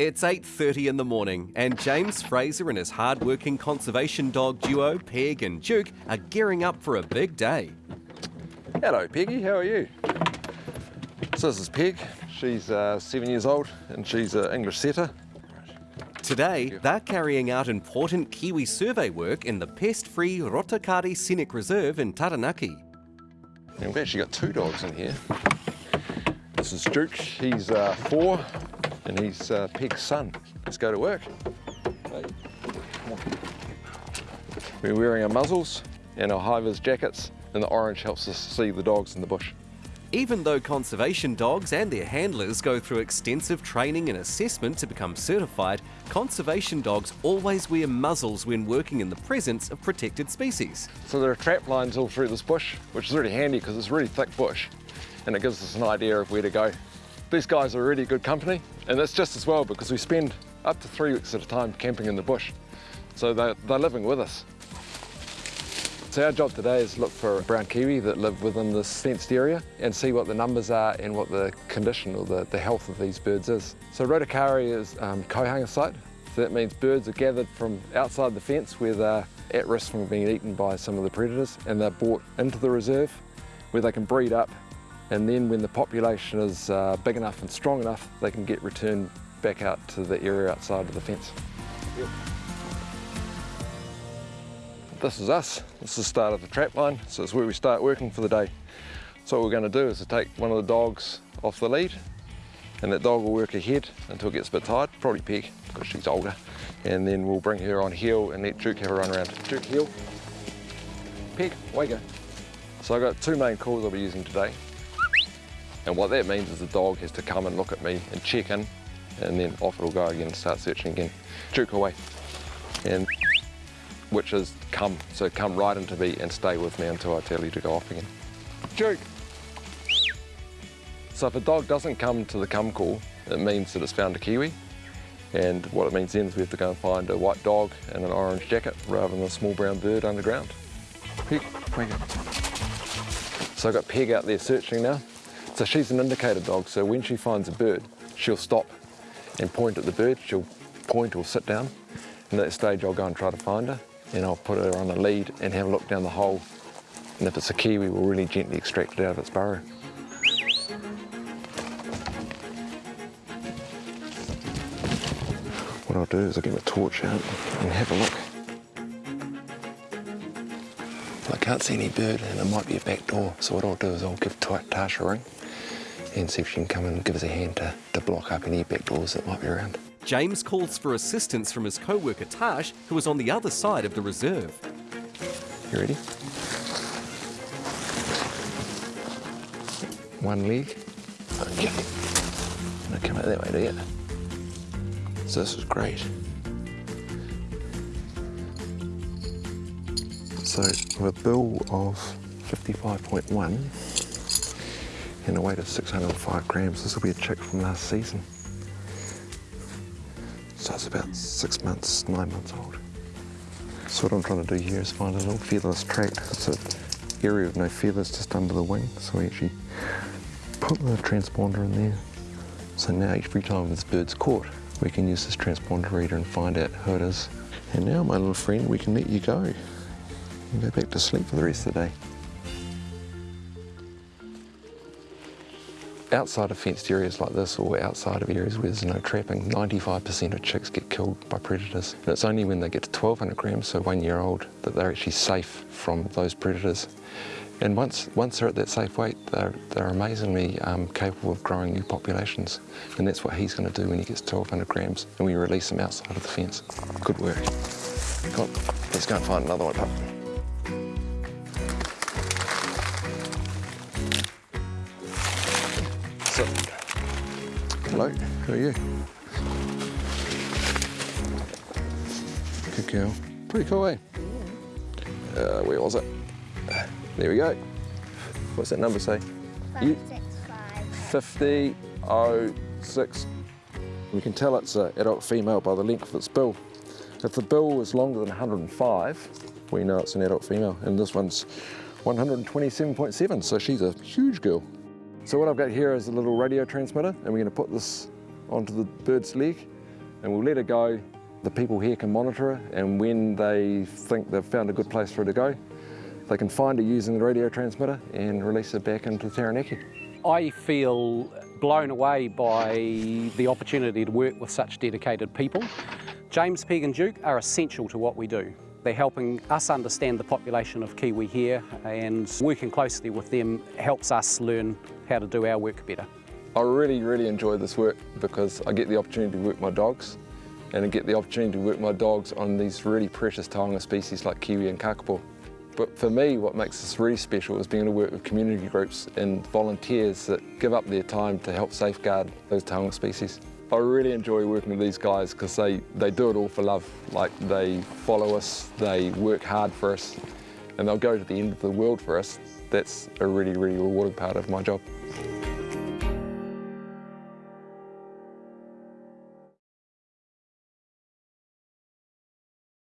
It's 8.30 in the morning and James Fraser and his hard-working conservation dog duo, Peg and Duke, are gearing up for a big day. Hello Peggy, how are you? So this is Peg, she's uh, seven years old and she's an English setter. Today, they're carrying out important Kiwi survey work in the pest-free Rotokare Scenic Reserve in Taranaki. And we've actually got two dogs in here. This is Duke, he's uh, four and he's uh, Peg's son. Let's go to work. We're wearing our muzzles and our high-vis jackets and the orange helps us see the dogs in the bush. Even though conservation dogs and their handlers go through extensive training and assessment to become certified, conservation dogs always wear muzzles when working in the presence of protected species. So there are trap lines all through this bush, which is really handy because it's really thick bush and it gives us an idea of where to go. These guys are really good company and that's just as well because we spend up to three weeks at a time camping in the bush. So they're, they're living with us. So our job today is look for brown kiwi that live within this fenced area and see what the numbers are and what the condition or the, the health of these birds is. So Rotokare is um, kohanga site, so that means birds are gathered from outside the fence where they're at risk from being eaten by some of the predators and they're brought into the reserve where they can breed up and then when the population is uh, big enough and strong enough they can get returned back out to the area outside of the fence. This is us. This is the start of the trap line, so it's where we start working for the day. So what we're going to do is to take one of the dogs off the lead, and that dog will work ahead until it gets a bit tired, probably Peg, because she's older. And then we'll bring her on heel and let Duke have a run around. Duke, heel. Peg, away go. So I've got two main calls I'll be using today. And what that means is the dog has to come and look at me and check in, and then off it'll go again and start searching again. Duke away. And which is come. So come right into me and stay with me until I tell you to go off again. Duke. So if a dog doesn't come to the come call, it means that it's found a kiwi. And what it means then is we have to go and find a white dog and an orange jacket rather than a small brown bird underground. Peg, So I've got Peg out there searching now. So she's an indicator dog, so when she finds a bird, she'll stop and point at the bird. She'll point or sit down. And at that stage, I'll go and try to find her and I'll put her on a lead and have a look down the hole. And if it's a kiwi, we'll really gently extract it out of its burrow. What I'll do is I'll get my torch out and have a look. I can't see any bird and it might be a back door, so what I'll do is I'll give Tasha a ring and see if she can come and give us a hand to, to block up any back doors that might be around. James calls for assistance from his co-worker Tash, who is on the other side of the reserve. You ready? One leg. Okay. I'm gonna come out that way, do you? So this is great. So with a bill of 55.1 and a weight of 605 grams, this will be a chick from last season. So it's about six months, nine months old. So what I'm trying to do here is find a little featherless tract. It's an area with no feathers just under the wing. So we actually put the transponder in there. So now every time this bird's caught, we can use this transponder reader and find out who it is. And now, my little friend, we can let you go. And go back to sleep for the rest of the day. Outside of fenced areas like this or outside of areas where there's no trapping, 95% of chicks get killed by predators. And it's only when they get to 1200 grams, so one year old, that they're actually safe from those predators. And once, once they're at that safe weight, they're, they're amazingly um, capable of growing new populations. And that's what he's going to do when he gets 1200 grams and we release him outside of the fence. Good work. Let's go and find another one. Hello, how are you? Good girl. Pretty cool, eh? Uh, where was it? There we go. What's that number say? Five, 5006. We can tell it's an adult female by the length of its bill. If the bill is longer than 105, we know it's an adult female. And this one's 127.7, so she's a huge girl. So what I've got here is a little radio transmitter and we're going to put this onto the bird's leg and we'll let it go. The people here can monitor it and when they think they've found a good place for it to go, they can find it using the radio transmitter and release it back into Taranaki. I feel blown away by the opportunity to work with such dedicated people. James Peg and Duke are essential to what we do. They're helping us understand the population of Kiwi here and working closely with them helps us learn how to do our work better. I really, really enjoy this work because I get the opportunity to work my dogs and I get the opportunity to work my dogs on these really precious taonga species like kiwi and kakapo. But for me, what makes this really special is being able to work with community groups and volunteers that give up their time to help safeguard those taonga species. I really enjoy working with these guys because they, they do it all for love. Like they follow us, they work hard for us, and they'll go to the end of the world for us. That's a really, really rewarding part of my job.